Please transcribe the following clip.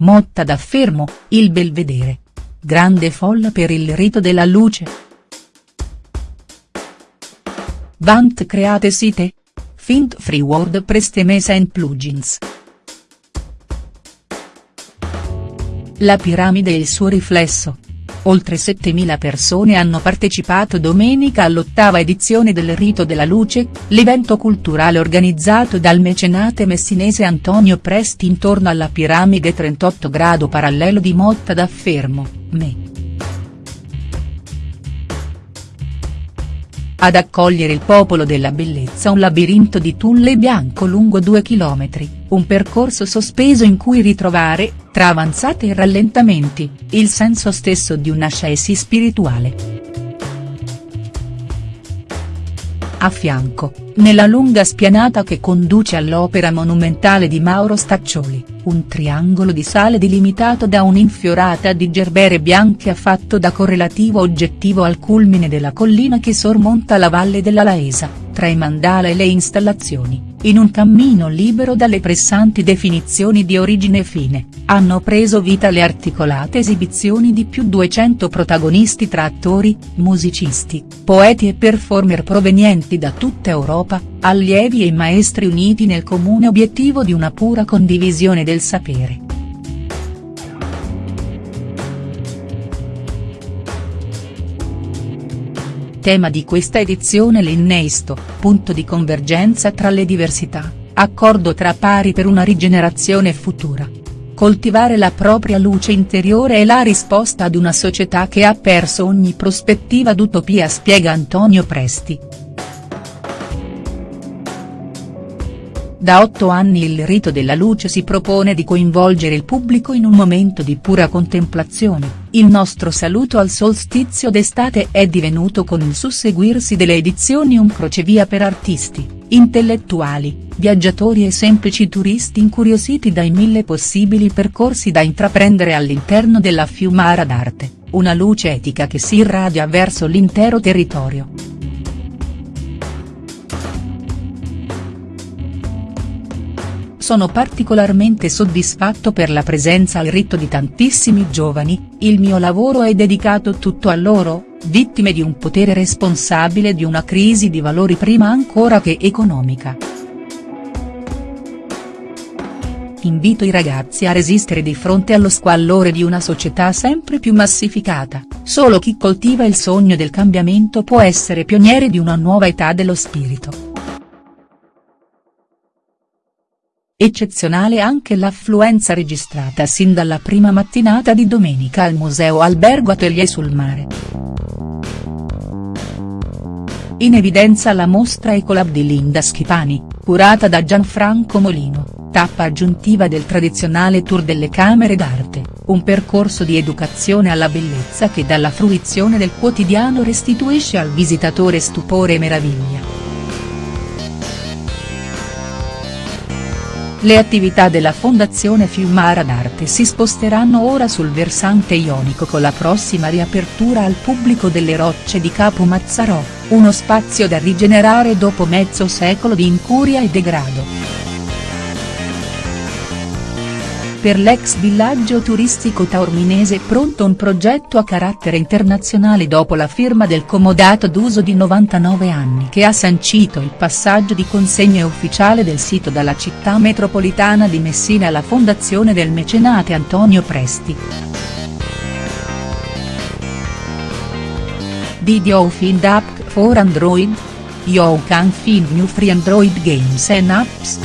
Motta da Fermo, il Belvedere. Grande folla per il rito della luce. Vant create site? Fint free WordPress Temesa and plugins. La piramide e il suo riflesso. Oltre 7.000 persone hanno partecipato domenica all'ottava edizione del Rito della Luce, l'evento culturale organizzato dal mecenate messinese Antonio Presti intorno alla piramide 38 grado parallelo di Motta da Fermo, Me. Ad accogliere il popolo della bellezza un labirinto di tulle bianco lungo due chilometri, un percorso sospeso in cui ritrovare, tra avanzate e rallentamenti, il senso stesso di un'ascesi spirituale. A fianco, nella lunga spianata che conduce all'opera monumentale di Mauro Staccioli, un triangolo di sale delimitato da un'infiorata di gerbere bianche affatto da correlativo oggettivo al culmine della collina che sormonta la valle della Laesa, tra i mandala e le installazioni in un cammino libero dalle pressanti definizioni di origine fine, hanno preso vita le articolate esibizioni di più 200 protagonisti tra attori, musicisti, poeti e performer provenienti da tutta Europa, allievi e maestri uniti nel comune obiettivo di una pura condivisione del sapere. Tema di questa edizione l'innesto, punto di convergenza tra le diversità, accordo tra pari per una rigenerazione futura. Coltivare la propria luce interiore è la risposta ad una società che ha perso ogni prospettiva d'utopia spiega Antonio Presti. Da otto anni il Rito della Luce si propone di coinvolgere il pubblico in un momento di pura contemplazione, il nostro saluto al solstizio d'estate è divenuto con il susseguirsi delle edizioni un crocevia per artisti, intellettuali, viaggiatori e semplici turisti incuriositi dai mille possibili percorsi da intraprendere all'interno della Fiumara d'arte, una luce etica che si irradia verso l'intero territorio. Sono particolarmente soddisfatto per la presenza al rito di tantissimi giovani, il mio lavoro è dedicato tutto a loro, vittime di un potere responsabile di una crisi di valori prima ancora che economica. Invito i ragazzi a resistere di fronte allo squallore di una società sempre più massificata, solo chi coltiva il sogno del cambiamento può essere pioniere di una nuova età dello spirito. Eccezionale anche l'affluenza registrata sin dalla prima mattinata di domenica al Museo Albergo Atelier sul Mare. In evidenza la mostra Ecolab di Linda Schipani, curata da Gianfranco Molino, tappa aggiuntiva del tradizionale tour delle camere d'arte, un percorso di educazione alla bellezza che dalla fruizione del quotidiano restituisce al visitatore stupore e meraviglia. Le attività della Fondazione Fiumara d'Arte si sposteranno ora sul versante ionico con la prossima riapertura al pubblico delle Rocce di Capo Mazzarò, uno spazio da rigenerare dopo mezzo secolo di incuria e degrado. Per l'ex villaggio turistico taorminese è pronto un progetto a carattere internazionale dopo la firma del comodato d'uso di 99 anni che ha sancito il passaggio di consegna ufficiale del sito dalla città metropolitana di Messina alla fondazione del mecenate Antonio Presti. Did you find app for Android? You can find new free Android games and apps.